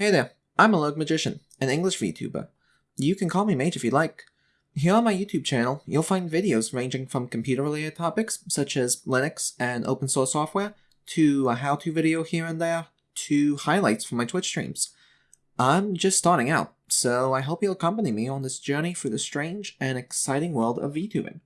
Hey there, I'm a Alog Magician, an English VTuber. You can call me Mage if you like. Here on my YouTube channel, you'll find videos ranging from computer-related topics, such as Linux and open source software, to a how-to video here and there, to highlights from my Twitch streams. I'm just starting out, so I hope you'll accompany me on this journey through the strange and exciting world of VTubing.